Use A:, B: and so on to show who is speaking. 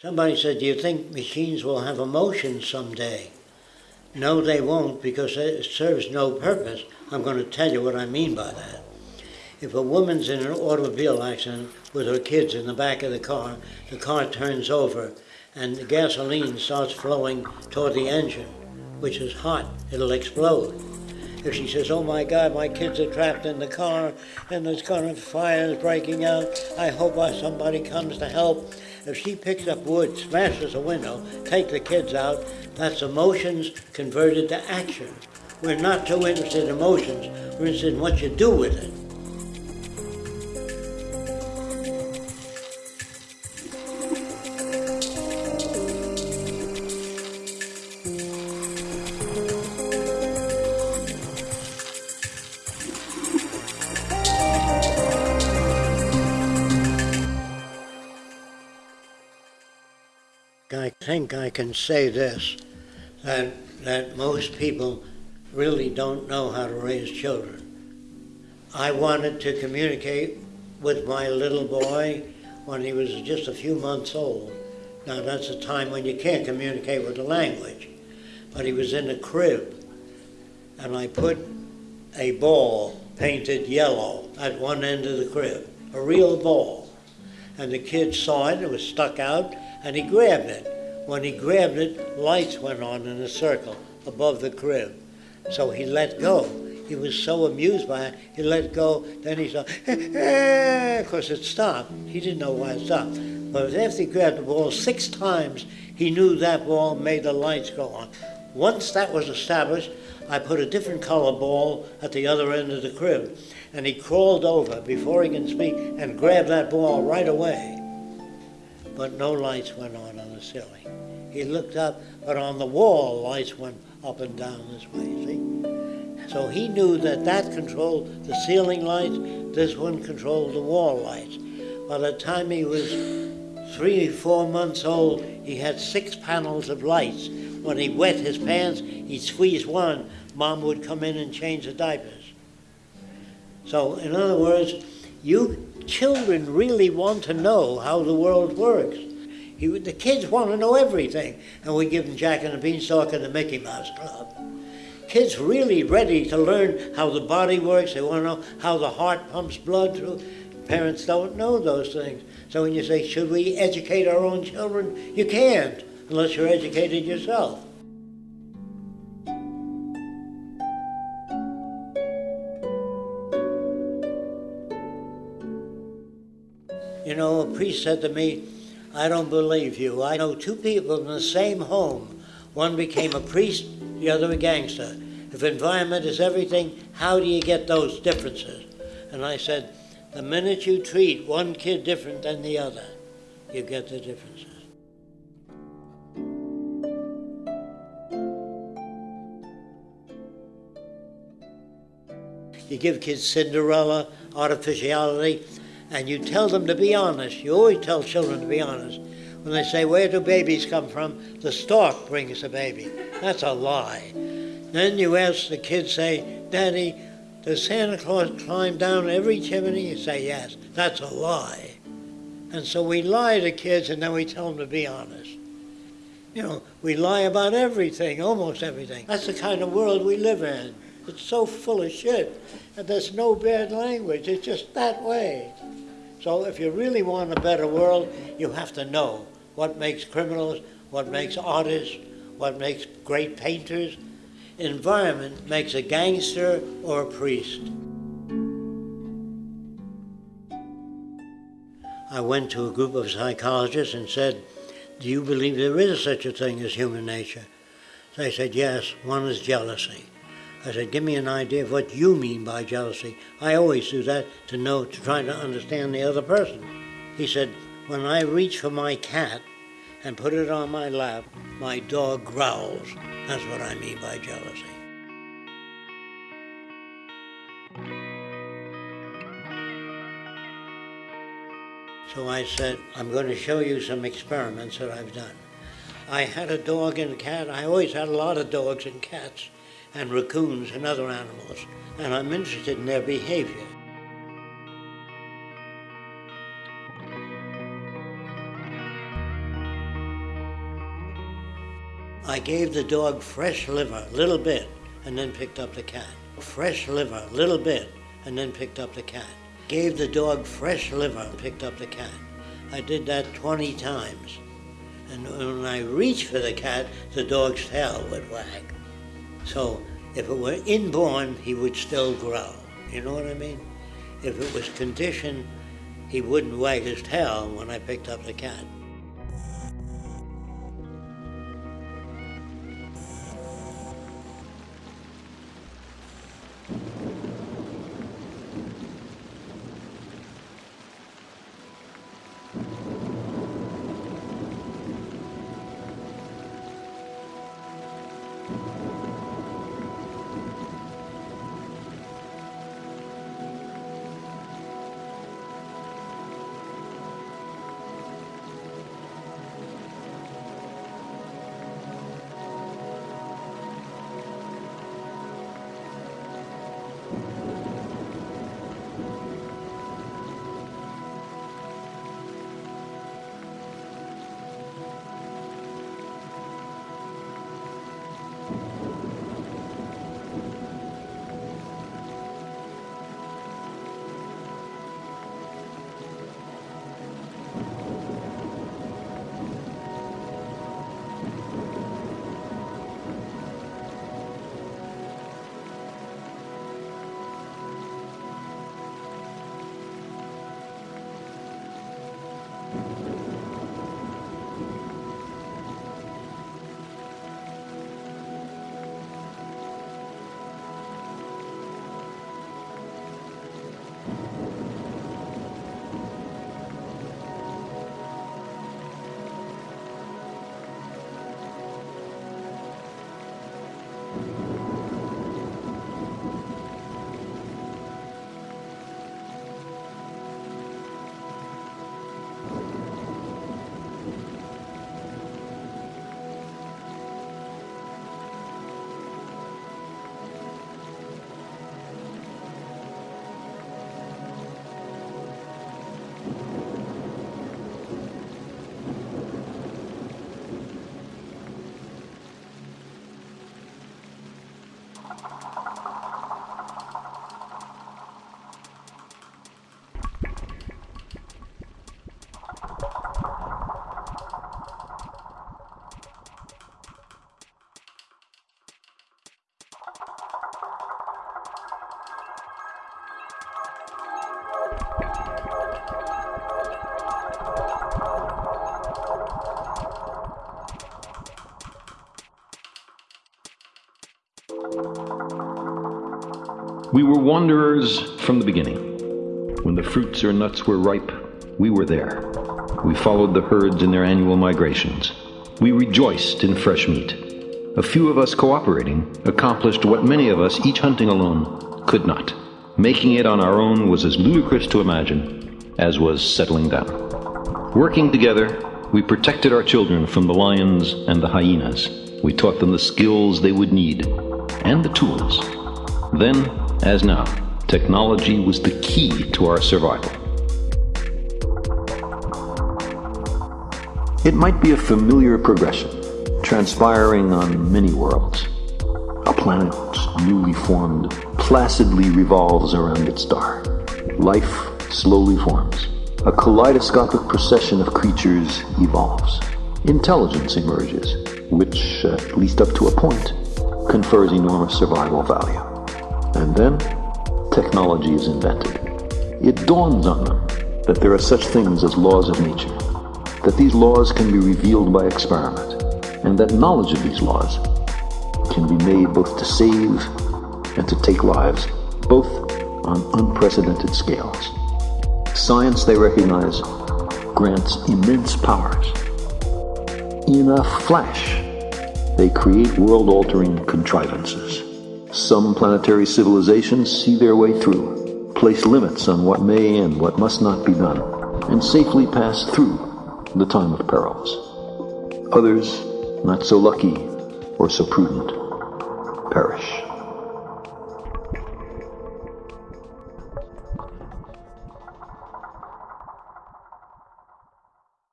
A: Somebody said, Do you think machines will have emotions someday? No, they won't because it serves no purpose. I'm going to tell you what I mean by that. If a woman's in an automobile accident with her kids in the back of the car, the car turns over and the gasoline starts flowing toward the engine, which is hot, it'll explode. If she says, oh my God, my kids are trapped in the car and there's going to fire is breaking out, I hope somebody comes to help. If she picks up wood, smashes a window, take the kids out, that's emotions converted to action. We're not too interested in emotions, we're interested in what you do with it. I think I can say this that, that most people really don't know how to raise children. I wanted to communicate with my little boy when he was just a few months old. Now, that's a time when you can't communicate with the language. But he was in a crib, and I put a ball painted yellow at one end of the crib, a real ball. And the kid saw it, it was stuck out, and he grabbed it. When he grabbed it, lights went on in a circle above the crib. So he let go. He was so amused by it, he let go. Then he saw, of course it stopped. He didn't know why it stopped. But after he grabbed the ball six times, he knew that ball made the lights go on. Once that was established, I put a different color ball at the other end of the crib. And he crawled over before he can speak and grabbed that ball right away. But no lights went on on the ceiling. He looked up, but on the wall, lights went up and down this way, see? So he knew that that controlled the ceiling lights, this one controlled the wall lights. By the time he was three, four months old, he had six panels of lights. When he wet his pants, he'd squeeze one. Mom would come in and change the diapers. So, in other words, you children really want to know how the world works. He, the kids want to know everything, and we give them Jack and the Beanstalk and the Mickey Mouse Club. Kids really ready to learn how the body works. They want to know how the heart pumps blood through. Parents don't know those things. So when you say, should we educate our own children? You can't unless you're educated yourself. You know, a priest said to me, I don't believe you. I know two people in the same home. One became a priest, the other a gangster. If environment is everything, how do you get those differences? And I said, the minute you treat one kid different than the other, you get the differences. You give kids Cinderella, artificiality, and you tell them to be honest. You always tell children to be honest. When they say, Where do babies come from? The stork brings the baby. That's a lie. Then you ask the kids, say, Daddy, does Santa Claus climb down every chimney? You say, Yes. That's a lie. And so we lie to kids and then we tell them to be honest. You know, we lie about everything, almost everything. That's the kind of world we live in. It's so full of shit. And there's no bad language. It's just that way. So if you really want a better world, you have to know what makes criminals, what makes artists, what makes great painters. Environment makes a gangster or a priest. I went to a group of psychologists and said, do you believe there is such a thing as human nature? They said, yes, one is jealousy. I said, give me an idea of what you mean by jealousy. I always do that to know, to try to understand the other person. He said, when I reach for my cat and put it on my lap, my dog growls. That's what I mean by jealousy. So I said, I'm going to show you some experiments that I've done. I had a dog and a cat. I always had a lot of dogs and cats and raccoons and other animals, and I'm interested in their behavior. I gave the dog fresh liver, a little bit, and then picked up the cat. Fresh liver, a little bit, and then picked up the cat. Gave the dog fresh liver and picked up the cat. I did that 20 times. And when I reached for the cat, the dog's tail would wag. So if it were inborn, he would still grow. You know what I mean? If it was conditioned, he wouldn't wag his tail when I picked up the cat.
B: We were wanderers from the beginning. When the fruits or nuts were ripe, we were there. We followed the herds in their annual migrations. We rejoiced in fresh meat. A few of us cooperating accomplished what many of us, each hunting alone, could not. Making it on our own was as ludicrous to imagine as was settling down. Working together, we protected our children from the lions and the hyenas. We taught them the skills they would need and the tools. Then as now, technology was the key to our survival. It might be a familiar progression, transpiring on many worlds. A planet newly formed placidly revolves around its star. Life slowly forms. A kaleidoscopic procession of creatures evolves. Intelligence emerges, which, at least up to a point, confers enormous survival value. And then technology is invented. It dawns on them that there are such things as laws of nature, that these laws can be revealed by experiment, and that knowledge of these laws can be made both to save and to take lives, both on unprecedented scales. Science, they recognize, grants immense powers. In a flash, they create world-altering contrivances. Some planetary civilizations see their way through, place limits on what may and what must not be done, and safely pass through the time of perils. Others, not so lucky or so prudent, perish.